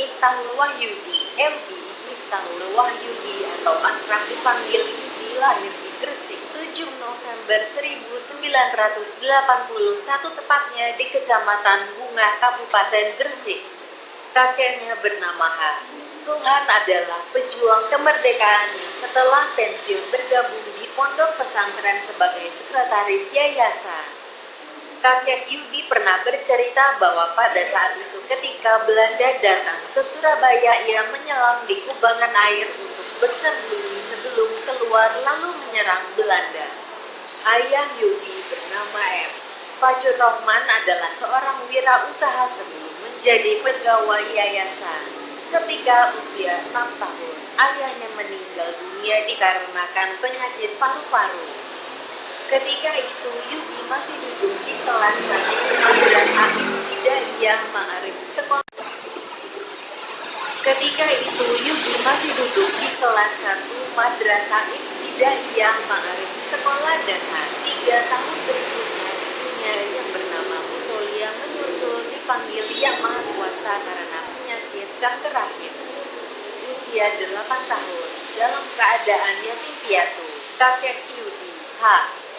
Miftahul Wahyudi, MI Miftahul Wahyudi atau akrab dipanggil Yudi lahir di Gresik 7 November 1981 tepatnya di Kecamatan Bunga, Kabupaten Gresik. Kakeknya bernama H. Suhan adalah pejuang kemerdekaan yang setelah pensiun bergabung di pondok pesantren sebagai sekretaris yayasan. Kakek Yudi pernah bercerita bahwa pada saat itu ketika Belanda datang ke Surabaya ia menyelam di kubangan air untuk bersembunyi sebelum keluar lalu menyerang Belanda. Ayah Yudi bernama M. Fajur Rahman adalah seorang wirausaha sebelum menjadi pegawai yayasan. Ketika usia 6 tahun, ayahnya meninggal dunia dikarenakan penyakit paru-paru. Ketika itu Yudi masih duduk di kelas 1 madrasah Hidayah Ma'arif sekolah. Ketika itu Yudi masih duduk di kelas 1 madrasah Hidayah Ma'arif sekolah dasar. Tiga tahun berikutnya ibunya yang bernama Musolia menyusul dipanggil Yang Maha Kuasa karena penyakit kanker rahim. Usia 8 tahun, dalam keadaan yatim piatu, kakek Yudi, H.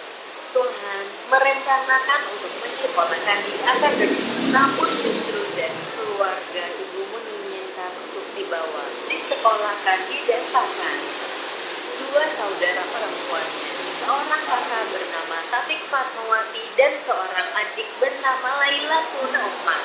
Sulhan merencanakan untuk menyekolahkan di akademi, namun justru dari keluarga ibu menginginkan untuk dibawa disekolahkan di Denpasar. Dua saudara perempuannya, seorang kakak bernama Tatik Fatmawati dan seorang adik bernama Laila Turoma.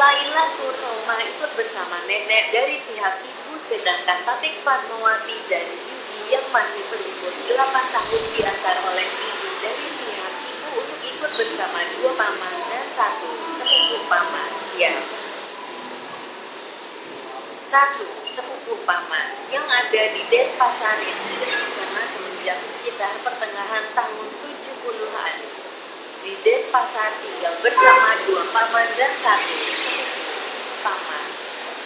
Laila Turoma ikut bersama nenek dari pihak ibu sedangkan Tatik Fatmawati dan Yudi yang masih berumur 8 tahun diantar oleh ibu dari pihak ibu untuk ikut bersama dua paman dan satu sepupu paman. Ya. Satu sepupu paman yang ada di Denpasar yang sudah di sana semenjak sekitar pertengahan tahun 70-an. Di Denpasar tinggal bersama dua paman dan satu sepupu paman.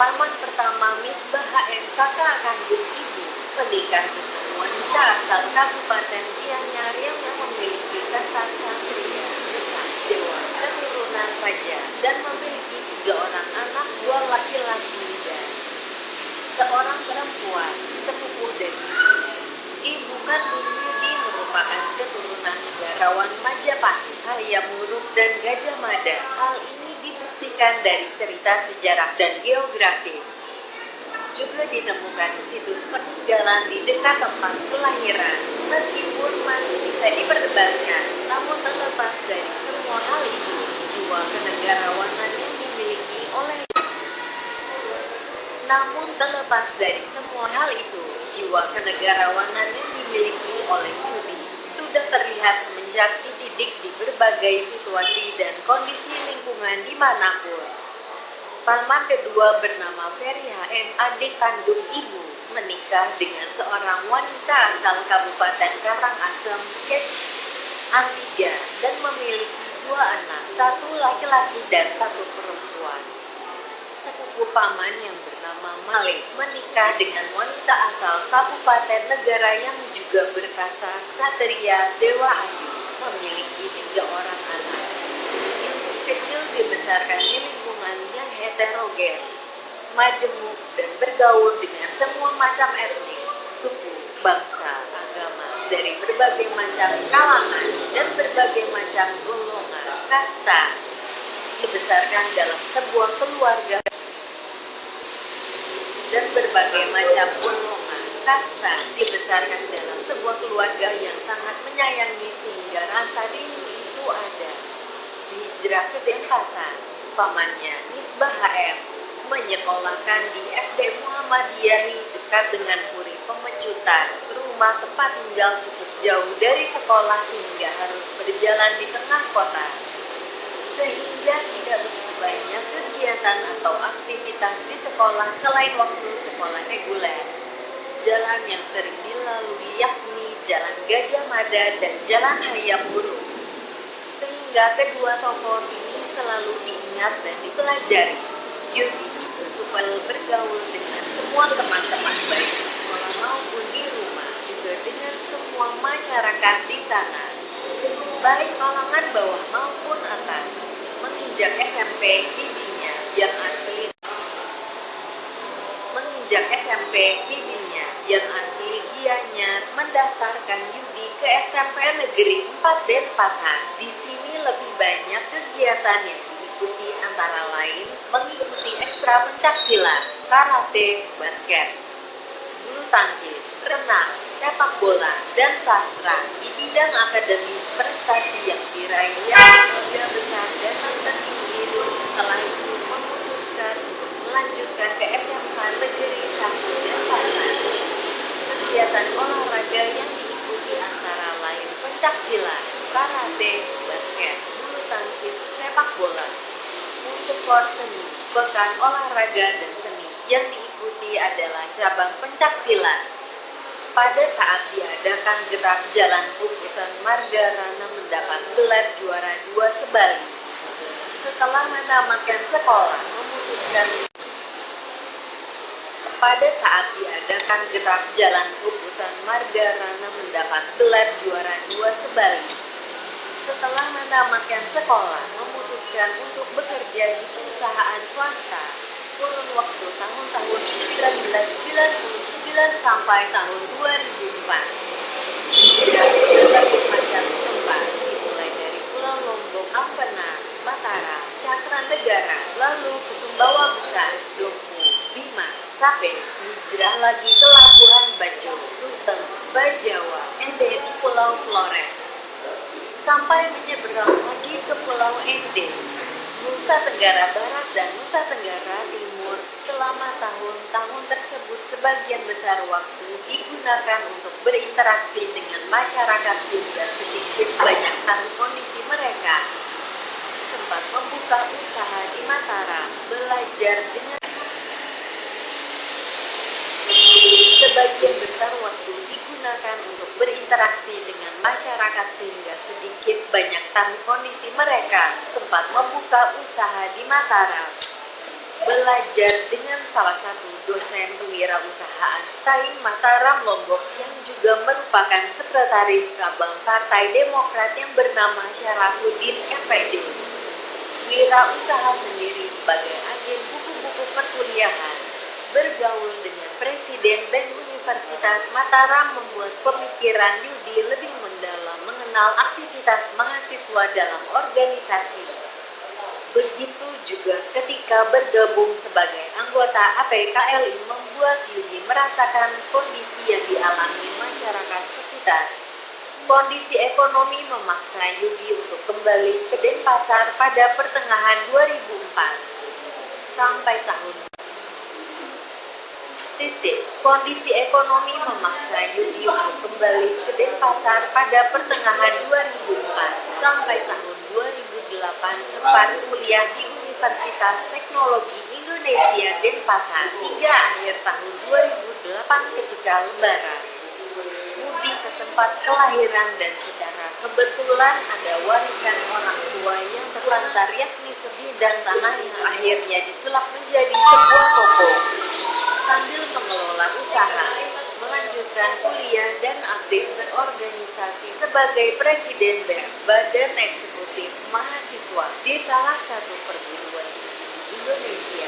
Paman pertama Misbah HM kakak kandung ibu menikah dengan wanita asal Kabupaten Gianyar yang memiliki kasta satria, dewa, raja, dan memiliki tiga orang anak, dua laki-laki dan seorang perempuan, sepupu dari ibu kandung Yudi merupakan keturunan negarawan Majapahit, Hayam Wuruk, dan Gajah Mada. Hal ini dibuktikan dari cerita sejarah dan geografis juga ditemukan situs peninggalan di dekat tempat kelahiran. Meskipun masih bisa diperdebatkan, namun terlepas dari semua itu, jiwa kenegarawanan yang dimiliki oleh namun terlepas dari semua hal itu, jiwa kenegarawanan yang dimiliki oleh Yudi sudah terlihat semenjak dididik di berbagai situasi dan kondisi lingkungan di mana pun. Paman kedua bernama Ferry HM, adik kandung ibu, menikah dengan seorang wanita asal Kabupaten Karangasem, Kecil, Antiga, dan memiliki dua anak, satu laki-laki dan satu perempuan. Sepupu paman yang bernama Malik menikah dengan wanita asal Kabupaten Negara yang juga berkasta Ksatria Dewa Ayu, memiliki tiga orang anak. Yang kecil dibesarkan di lingkungan yang heterogen, majemuk, dan bergaul dengan semua macam etnis, suku, bangsa, dari berbagai macam kalangan dan berbagai macam golongan, kasta, dibesarkan dalam sebuah keluarga dan berbagai macam golongan, kasta, dibesarkan dalam sebuah keluarga yang sangat menyayangi sehingga rasa rindu itu ada. Hijrah ke Denpasar, pamannya Misbah HM menyekolahkan di SD Muhammadiyahi dekat dengan Puri Pemecutan. Rumah tempat tinggal cukup jauh dari sekolah sehingga harus berjalan di tengah kota. Sehingga tidak begitu banyak kegiatan atau aktivitas di sekolah selain waktu sekolah reguler. Jalan yang sering dilalui yakni Jalan Gajah Mada dan Jalan Hayam Burung. Sehingga kedua tokoh ini selalu diingat dan dipelajari. Yudi juga supaya bergaul dengan semua teman-teman baik di sekolah maupun di rumah, juga dengan semua masyarakat di sana. Baik kalangan bawah maupun atas, menginjak SMP dirinya yang asli sejak SMP bibinya yang asli Gianyar mendaftarkan Yudi ke SMP Negeri 4 Denpasar. Di sini lebih banyak kegiatan yang diikuti antara lain mengikuti ekstra pencaksilat, karate, basket, bulu tangkis, renang, sepak bola, dan sastra. Di bidang akademis prestasi yang diraih yang tiga besar dan tertinggi pun setelah itu memutuskan untuk melanjutkan ke SMK Negeri 1 Denpasar. Kegiatan olahraga yang diikuti antara lain pencaksilat, karate, basket, bulu tangkis, sepak bola. Untuk seni, pekan olahraga dan seni yang diikuti adalah cabang pencaksilat. Pada saat diadakan gerak jalan Bukitan Margarana mendapat gelar juara dua sebalik. Setelah menamakan sekolah, memutuskan pada saat diadakan gerak jalan Bukitan Margarana mendapat gelar juara dua sebalik. Setelah menamakan sekolah, memutuskan untuk bekerja di perusahaan swasta kurun waktu tahun-tahun 1999 sampai tahun 2004. Tidak berbagai macam tempat, dimulai dari Pulau Lombok, Ampena, Mataram, Cakra Negara, lalu ke Sumbawa Besar, Doku, Bima, Sape, hijrah lagi ke Labuan Bajo, Ruteng, Bajawa, Ende Pulau Flores. Sampai menyeberang lagi ke Pulau Ende, Nusa Tenggara Barat dan Nusa Tenggara Timur selama tahun-tahun tersebut sebagian besar waktu digunakan untuk berinteraksi dengan masyarakat sehingga sedikit banyak tahu kondisi mereka. Sempat membuka usaha di Mataram, belajar dengan sebagian besar waktu digunakan untuk berinteraksi dengan masyarakat sehingga sedikit banyak tahu kondisi mereka, sempat membuka usaha di Mataram. Belajar dengan salah satu dosen kewirausahaan Stein Mataram Lombok yang juga merupakan sekretaris Kabang Partai Demokrat yang bernama Syarafuddin FPD. Wirausaha sendiri sebagai agen buku-buku perkuliahan, bergaul dengan Presiden dan Universitas Mataram membuat pemikiran Yudi lebih mendalam mengenal aktivitas mahasiswa dalam organisasi. Begitu juga ketika bergabung sebagai anggota APKLI membuat Yudi merasakan kondisi yang dialami masyarakat sekitar. Kondisi ekonomi memaksa Yudi untuk kembali ke Denpasar pada pertengahan 2004 sampai tahun titik. Kondisi ekonomi memaksa Yudi untuk kembali ke Denpasar pada pertengahan 2004 sampai tahun 2008 sempat kuliah di Universitas Teknologi Indonesia Denpasar hingga akhir tahun 2008 ketika lebaran. Mudik ke tempat kelahiran dan secara kebetulan ada warisan orang tua yang terlantar yakni sebidang tanah yang akhirnya disulap menjadi sebuah toko sambil mengelola usaha, melanjutkan kuliah dan aktif berorganisasi sebagai Presiden BEM, Badan Eksekutif Mahasiswa di salah satu perguruan Indonesia.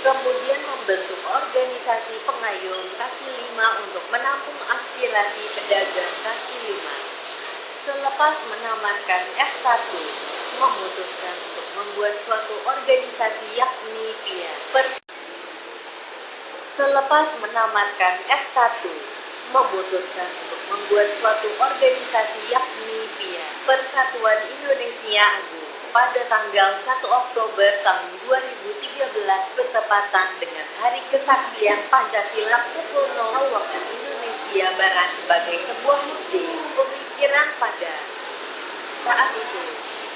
Kemudian membentuk organisasi pengayom kaki lima untuk menampung aspirasi pedagang kaki lima. Selepas menamatkan S1, memutuskan untuk membuat suatu organisasi yakni PIA. Selepas menamatkan S1, memutuskan untuk membuat suatu organisasi yakni PIA, Persatuan Indonesia Agung, pada tanggal 1 Oktober tahun 2013 bertepatan dengan Hari Kesaktian Pancasila pukul 0 waktu Indonesia Barat sebagai sebuah ide pemikiran pada saat itu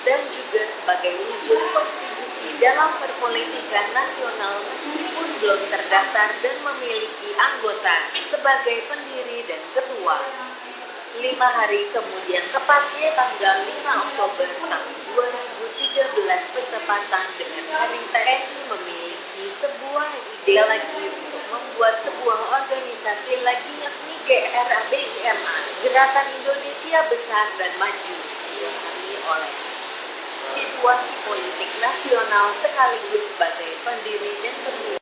dan juga sebagai wujud kontribusi dalam perpolitikan nasional meskipun belum terdaftar dan memiliki anggota sebagai pendiri dan ketua. Lima hari kemudian tepatnya tanggal 5 Oktober tahun 2013 bertepatan dengan Hari TNI memiliki sebuah ide lagi untuk membuat sebuah organisasi lagi yakni GRABIMA Gerakan Indonesia Besar dan Maju dihami oleh situasi politik nasional sekaligus sebagai pendiri dan ketua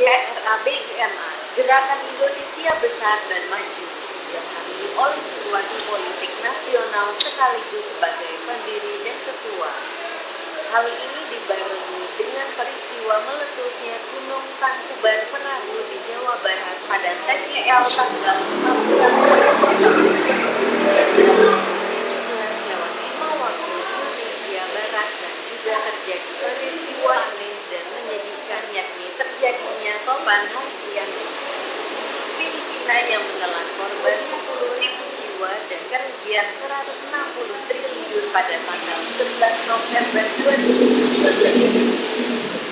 GRABGMA, Gerakan Indonesia Besar dan Maju, dihadiri oleh situasi politik nasional sekaligus sebagai pendiri dan ketua. Hal ini dibarengi dengan peristiwa meletusnya Gunung Tangkuban Perahu di Jawa Barat pada TKL tanggal 5 bulan September 17 lewat 5 waktu Indonesia Barat dan juga terjadi peristiwa aneh dan menyedihkan yakni terjadinya topan harian Filipina yang menelan korban 10.000 jiwa dan kerugian 160 triliun pada tanggal 11 November 2020.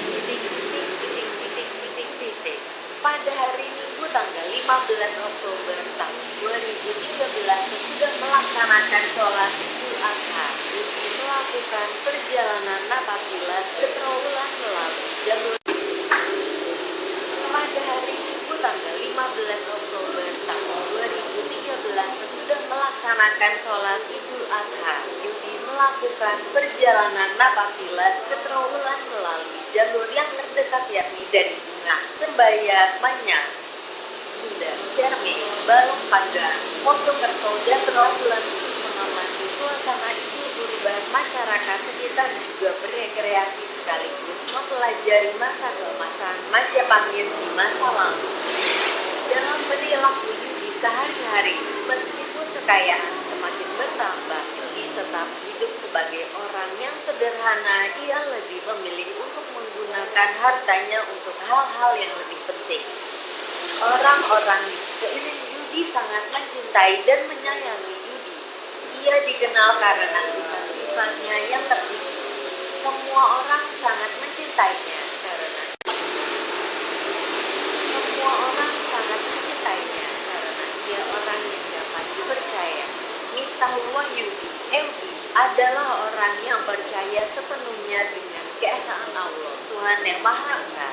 Titik, titik, titik, titik, titik, titik. Pada hari Minggu tanggal 15 Oktober tahun 2013 sesudah melaksanakan sholat Idul Adha, melakukan perjalanan napakilas seterulang melalui jalur pada hari Minggu tanggal 15 Oktober tahun 2013 sesudah melaksanakan sholat Idul Adha, Yudi melakukan perjalanan napakilas seterulang melalui jalur yang terdekat yakni dari Bunga, Sembayat, Manyang, Bunda, Cermin, Balong Pandang, Mojokerto, dan Trawulan mengamati suasana Idul Kurban masyarakat sekitar juga berekreasi sekaligus mempelajari masa keemasan Majapahit di masa lalu. Dalam perilaku Yudi sehari-hari, meskipun kekayaan semakin bertambah, Yudi tetap hidup sebagai orang yang sederhana. Ia lebih memilih untuk menggunakan hartanya untuk hal-hal yang lebih penting. Orang-orang di sekeliling Yudi sangat mencintai dan menyayangi Yudi. Ia dikenal karena sifat-sifatnya yang terdidik. Semua orang sangat mencintainya karena semua orang sangat mencintainya karena ia orang yang dapat dipercaya. Miftahul Wahyudi, MD, adalah orang yang percaya sepenuhnya dengan keesaan Allah, Tuhan yang Maha Esa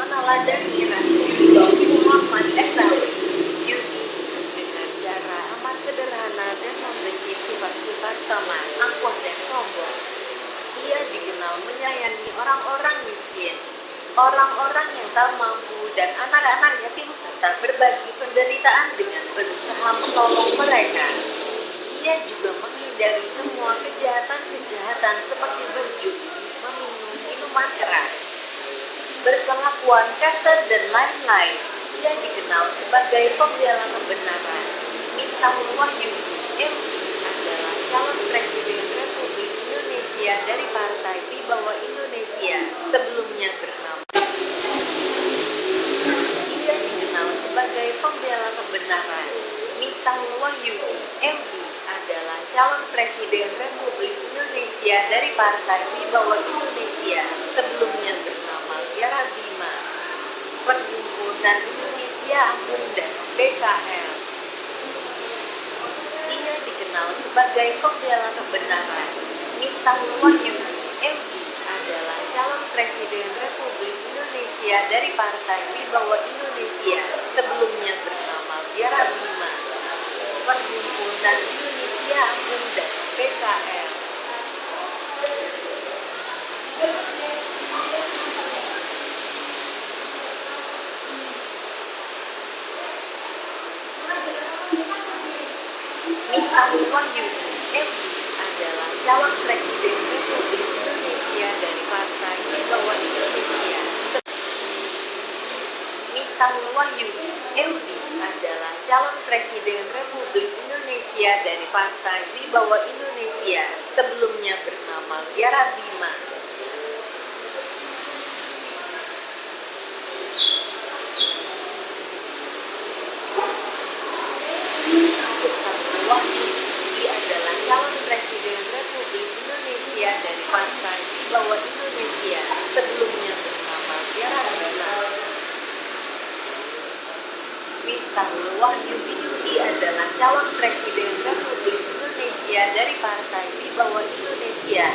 meneladani Rasulullah Muhammad SAW. Dengan cara amat sederhana dan membenci sifat-sifat tamak, angkuh dan sombong. Ia dikenal menyayangi orang-orang miskin, orang-orang yang tak mampu dan anak-anak yatim serta berbagi penderitaan dengan berusaha menolong mereka. Ia juga menghindari semua kejahatan-kejahatan seperti berjudi, meminum minuman keras, berkelakuan kasar dan lain-lain. Ia dikenal sebagai pembela kebenaran. Miftahul Wahyudi, MD, adalah calon presiden Republik Indonesia dari Partai di bawah Indonesia, sebelumnya bernama. Ia dikenal sebagai pembela kebenaran. Miftahul Wahyudi, MD, adalah calon presiden Republik Indonesia dari Partai di bawah Indonesia, sebelumnya bernama Tiara Bima, Perhimpunan Indonesia dan PKL. Ia dikenal sebagai pembela kebenaran. Miftahul Wahyudi, MD, adalah calon presiden Republik Indonesia dari Partai di bawah Indonesia, sebelumnya bernama Tiara Bima, Perhimpunan Indonesia Anggun MD, adalah calon presiden Republik Indonesia dari Partai bawah Indonesia. Miftahul Wahyudi, MD, adalah calon presiden Republik Indonesia dari Partai di bawah Indonesia, sebelumnya bernama Tiara Bima. Miftahul Wahyudi, ia adalah calon presiden Republik Indonesia dari Partai di bawah Indonesia, sebelumnya bernama Tiara Bima. Wahyudi Yudi adalah calon presiden Republik Indonesia dari Partai di bawah Indonesia,